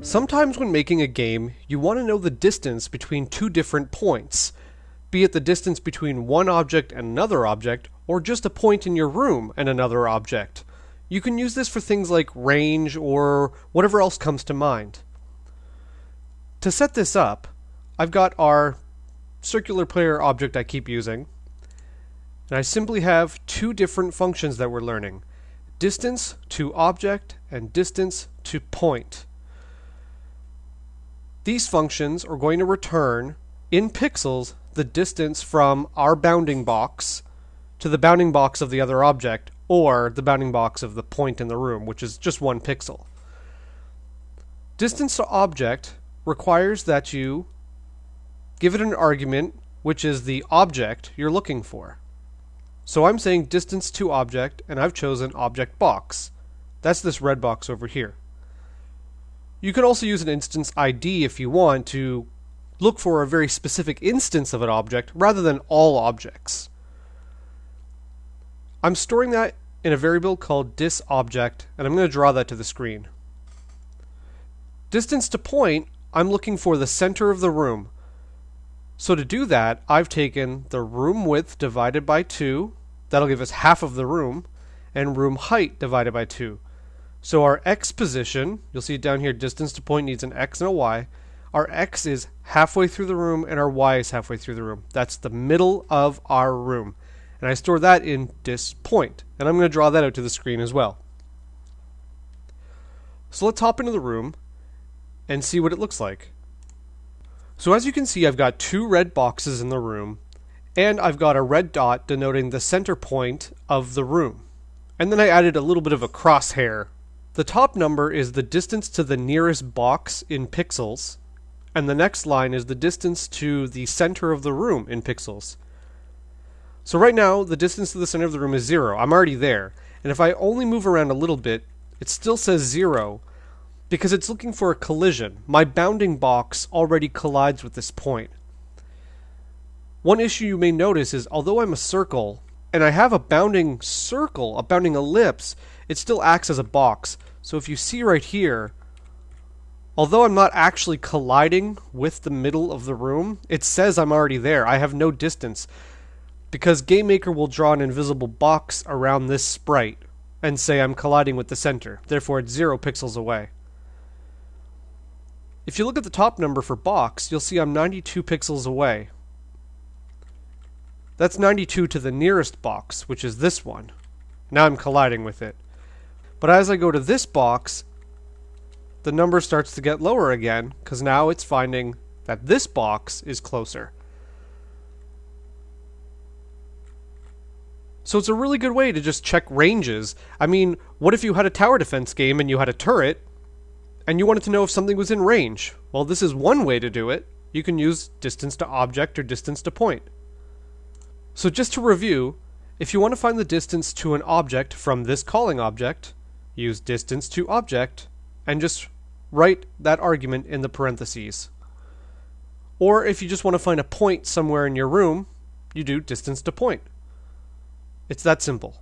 Sometimes when making a game, you want to know the distance between two different points, be it the distance between one object and another object, or just a point in your room and another object. You can use this for things like range or whatever else comes to mind. To set this up, I've got our circular player object I keep using, and I simply have two different functions that we're learning distance to object and distance to point. These functions are going to return in pixels the distance from our bounding box to the bounding box of the other object or the bounding box of the point in the room, which is just one pixel. Distance to object requires that you give it an argument which is the object you're looking for. So I'm saying distance to object and I've chosen object box. That's this red box over here. You can also use an instance ID if you want to look for a very specific instance of an object rather than all objects. I'm storing that in a variable called disObject, and I'm going to draw that to the screen. Distance to point, I'm looking for the center of the room. So to do that, I've taken the room width divided by 2, that'll give us half of the room, and room height divided by 2. So our x position, you'll see it down here distance to point needs an x and a y. Our x is halfway through the room and our y is halfway through the room. That's the middle of our room. And I store that in dis point. And I'm going to draw that out to the screen as well. So let's hop into the room and see what it looks like. So as you can see, I've got two red boxes in the room, and I've got a red dot denoting the center point of the room. And then I added a little bit of a crosshair the top number is the distance to the nearest box in pixels, and the next line is the distance to the center of the room in pixels. So right now, the distance to the center of the room is zero. I'm already there. And if I only move around a little bit, it still says zero because it's looking for a collision. My bounding box already collides with this point. One issue you may notice is although I'm a circle, and I have a bounding circle, a bounding ellipse, it still acts as a box. So if you see right here, although I'm not actually colliding with the middle of the room, it says I'm already there. I have no distance. Because GameMaker will draw an invisible box around this sprite and say I'm colliding with the center. Therefore, it's zero pixels away. If you look at the top number for box, you'll see I'm 92 pixels away. That's 92 to the nearest box, which is this one. Now I'm colliding with it. But as I go to this box, the number starts to get lower again, because now it's finding that this box is closer. So it's a really good way to just check ranges. I mean, what if you had a tower defense game and you had a turret, and you wanted to know if something was in range? Well, this is one way to do it. You can use distance to object or distance to point. So just to review, if you want to find the distance to an object from this calling object, use distance to object, and just write that argument in the parentheses. Or if you just want to find a point somewhere in your room, you do distance to point. It's that simple.